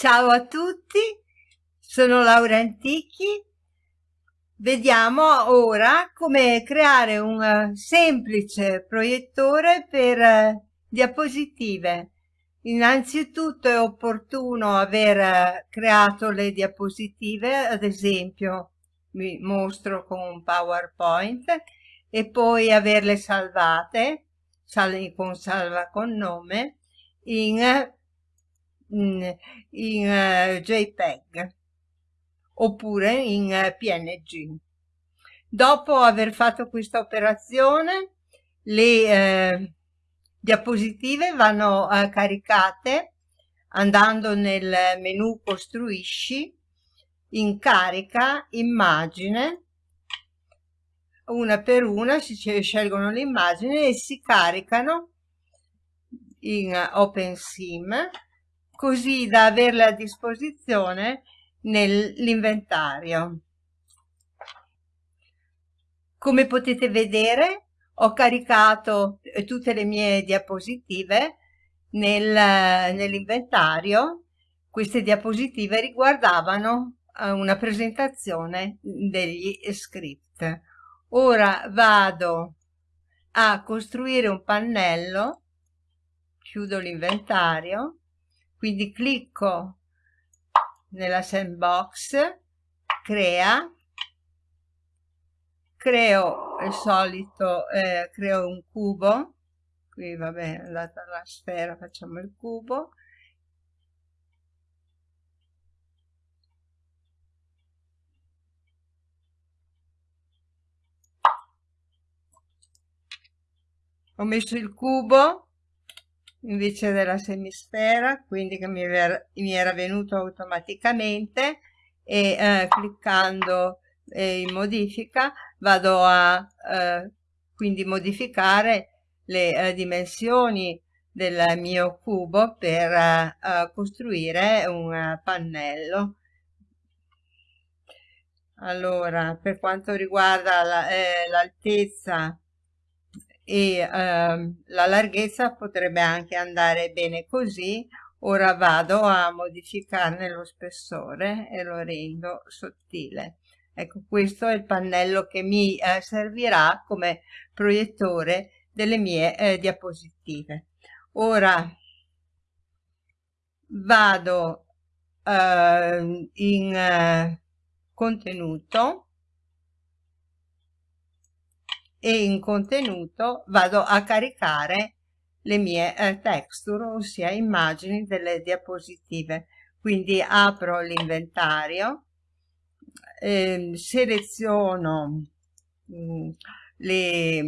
Ciao a tutti, sono Laura Antichi. Vediamo ora come creare un eh, semplice proiettore per uh, diapositive. Innanzitutto è opportuno aver uh, creato le diapositive, ad esempio vi mostro con un PowerPoint, e poi averle salvate, con salva con nome, in in, uh, JPEG oppure in eh, PNG. Dopo aver fatto questa operazione, le uh, diapositive vanno caricate andando nel menu costruisci, in carica, immagine, una per una si scelgono le immagini e si caricano in OpenSim così da averle a disposizione nell'inventario. Come potete vedere ho caricato eh, tutte le mie diapositive nel, nell'inventario. Queste diapositive riguardavano eh, una presentazione degli script. Ora vado a costruire un pannello, chiudo l'inventario quindi clicco nella sandbox crea creo il solito eh, creo un cubo qui vabbè è andata la sfera facciamo il cubo. Ho messo il cubo invece della semisfera, quindi che mi mi era venuto automaticamente e eh, cliccando eh, in modifica vado a eh, quindi modificare le eh, dimensioni del mio cubo per eh, eh, costruire un pannello. Allora, per quanto riguarda l'altezza la, e ehm, la larghezza potrebbe anche andare bene così. Ora vado a modificarne lo spessore e lo rendo sottile. Ecco questo è il pannello che mi eh, servirà come proiettore delle mie eh, diapositive. Ora vado eh, in contenuto e in contenuto vado a caricare le mie eh, texture, ossia immagini delle diapositive. Quindi apro l'inventario, eh, seleziono mh, mm, le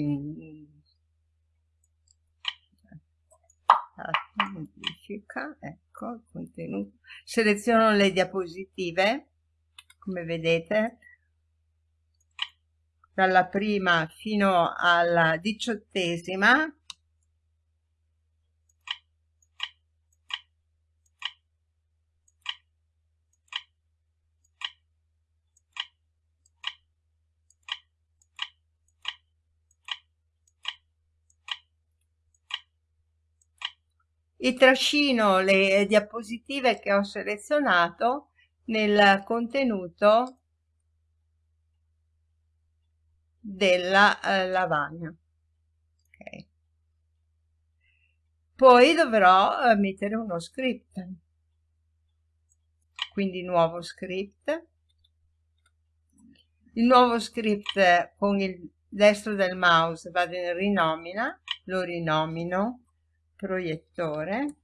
modifica, ecco il contenuto, seleziono le diapositive, come vedete, dalla prima fino alla diciottesima. E trascino le diapositive che ho selezionato nel contenuto della eh, lavagna. Okay. Poi dovrò eh, mettere uno script. Quindi nuovo script. Il nuovo script con il destro del mouse vado in rinomina, lo rinomino proiettore.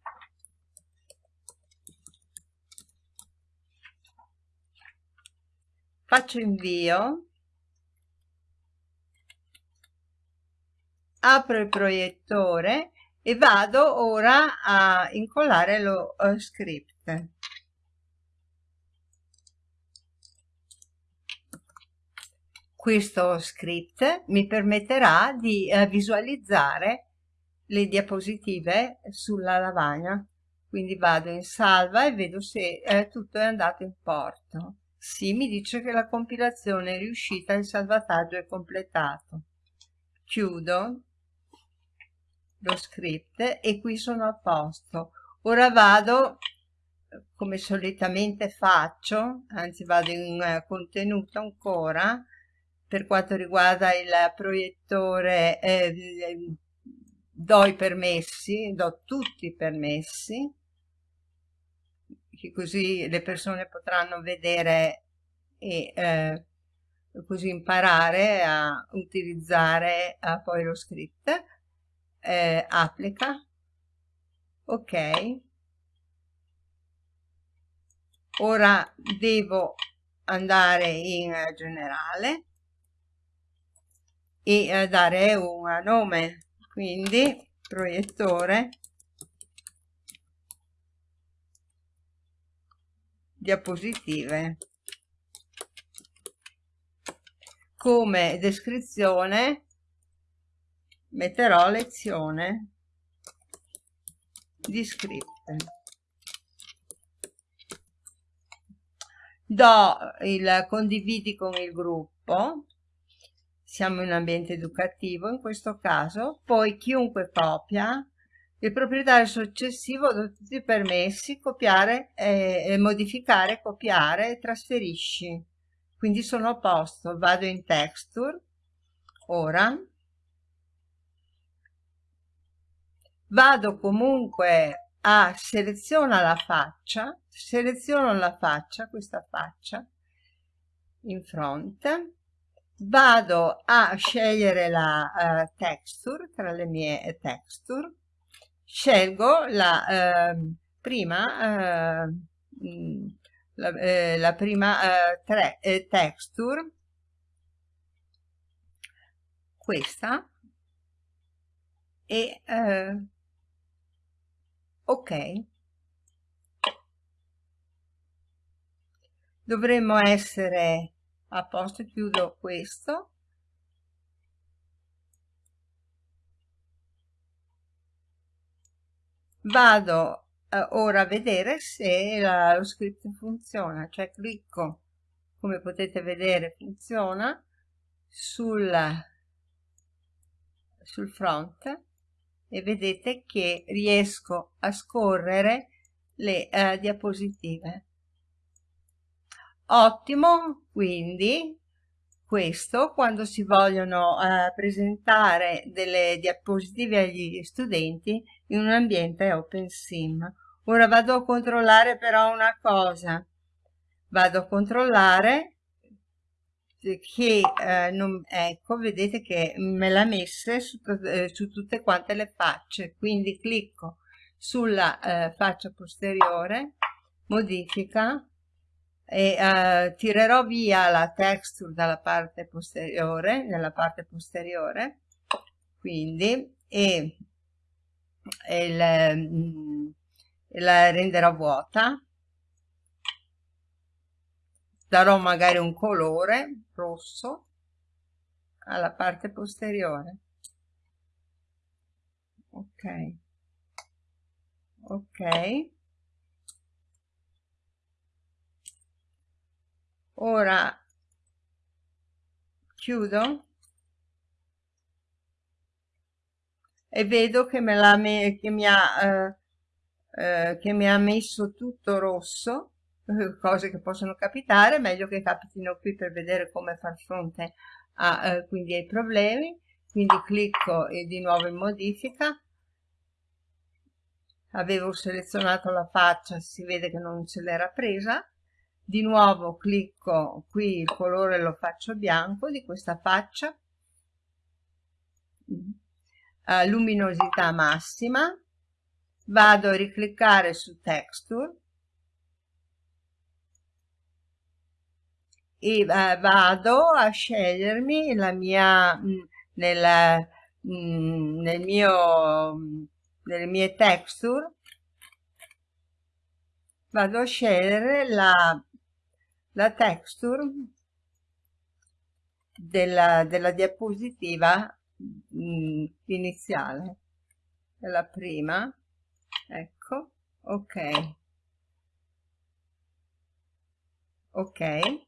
Faccio invio apro il proiettore e vado ora a incollare lo uh, script. Questo script mi permetterà di uh, visualizzare le diapositive sulla lavagna. Quindi vado in salva e vedo se eh, tutto è andato in porto. Sì mi dice che la compilazione è riuscita il salvataggio è completato. Chiudo lo script e qui sono a posto. Ora vado come solitamente faccio, anzi vado in uh, contenuto ancora, per quanto riguarda il proiettore eh, do i permessi, do tutti i permessi, che così le persone potranno vedere e eh, così imparare a utilizzare uh, poi lo script, eh, applica, ok, ora devo andare in generale e eh, dare un nome quindi proiettore diapositive. Come descrizione metterò lezione di script do il condividi con il gruppo. Siamo in ambiente educativo in questo caso. Poi chiunque copia il proprietario successivo da tutti i permessi copiare e modificare copiare e trasferisci. Quindi sono a posto. Vado in texture. Ora vado comunque a seleziona la faccia seleziono la faccia questa faccia in fronte. Vado a scegliere la uh, texture tra le mie texture. Scelgo la uh, prima uh, la, eh, la, prima tre, texture. Questa e ok. Dovremmo essere a posto chiudo questo. Vado eh, ora a vedere se la, lo script funziona. Cioè clicco come potete vedere funziona sul, sul front e vedete che riesco a scorrere le eh, diapositive Ottimo, quindi questo quando si vogliono eh, presentare delle diapositive agli studenti in un ambiente OpenSim. Ora vado a controllare però una cosa, vado a controllare che eh, non, ecco vedete che me l'ha messa su, eh, su, tutte quante le facce. Quindi clicco sulla eh, faccia posteriore modifica e uh, tirerò via la texture dalla parte posteriore, nella parte posteriore, quindi, e, e il, mm, la renderò vuota, darò magari un colore rosso alla parte posteriore. Ok. Ok. ora chiudo e vedo che, me me, che, mi ha, eh, eh, che mi ha messo tutto rosso cose che possono capitare meglio che capitino qui per vedere come far fronte a, eh, quindi ai problemi. Quindi clicco e di nuovo in modifica. Avevo selezionato la faccia si vede che non se l'era presa. Di nuovo clicco qui il colore lo faccio bianco di questa faccia. Uh, luminosità massima. Vado a ricliccare su texture e uh, vado a scegliermi la mia mh, mm, nella, mh, mm, nel mio nelle mie texture. Vado a scegliere la la texture della, della diapositiva mh, mm, iniziale. Della prima ecco ok. Ok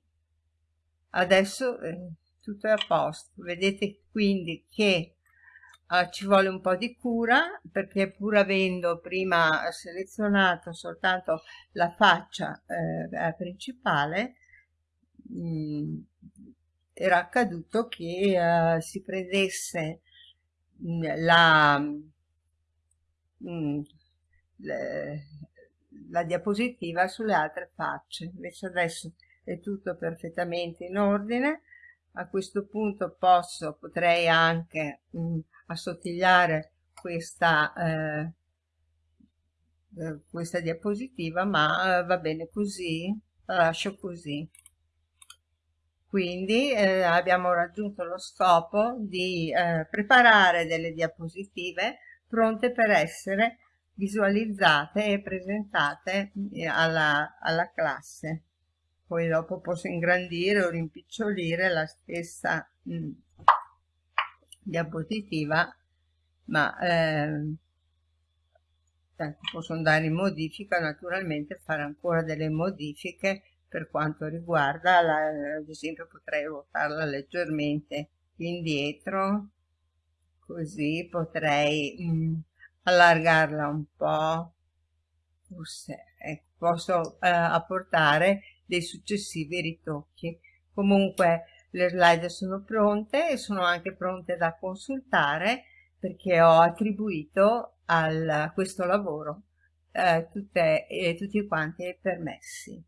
adesso eh, tutto è a posto. Vedete quindi che Uh, ci vuole un po' di cura perché pur avendo prima selezionato soltanto la faccia eh, principale mh, mm, era accaduto che uh, si prendesse mh, mm, la, mh, mm, le, la diapositiva sulle altre facce. Invece adesso è tutto perfettamente in ordine. A questo punto posso potrei anche mh, assottigliare questa eh, eh, questa diapositiva ma eh, va bene così la lascio così. Quindi eh, abbiamo raggiunto lo scopo di eh, preparare delle diapositive pronte per essere visualizzate e presentate eh, alla, alla classe poi dopo posso ingrandire o rimpicciolire la stessa mh, mm, diapositiva ma eh, posso andare in modifica naturalmente fare ancora delle modifiche per quanto riguarda la, ad esempio potrei ruotarla leggermente indietro così potrei mh, mm, allargarla un po' forse ecco, posso eh, apportare dei successivi ritocchi. Comunque le slide sono pronte e sono anche pronte da consultare perché ho attribuito a questo lavoro eh, tutte, eh, tutti quanti i permessi